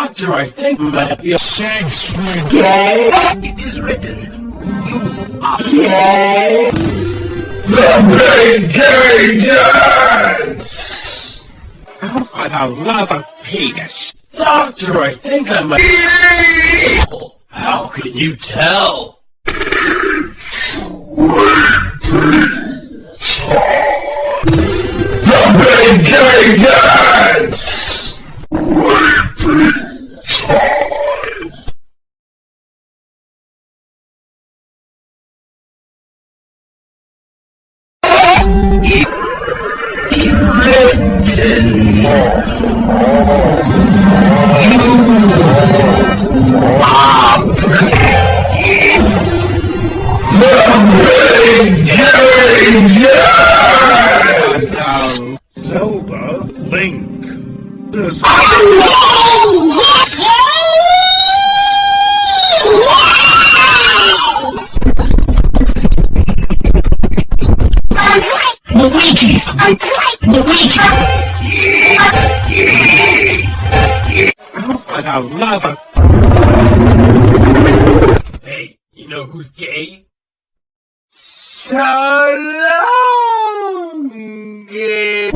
Doctor, I think might be a sex gay. It is written, you are Gay. The Big Gay Dance! For the love of penis. Doctor, I think I'm might. How can you tell? The Big Gay Dance! The Big Gay Dance! Zelda Link. For the love of. Hey, you know who's gay? So long, gay.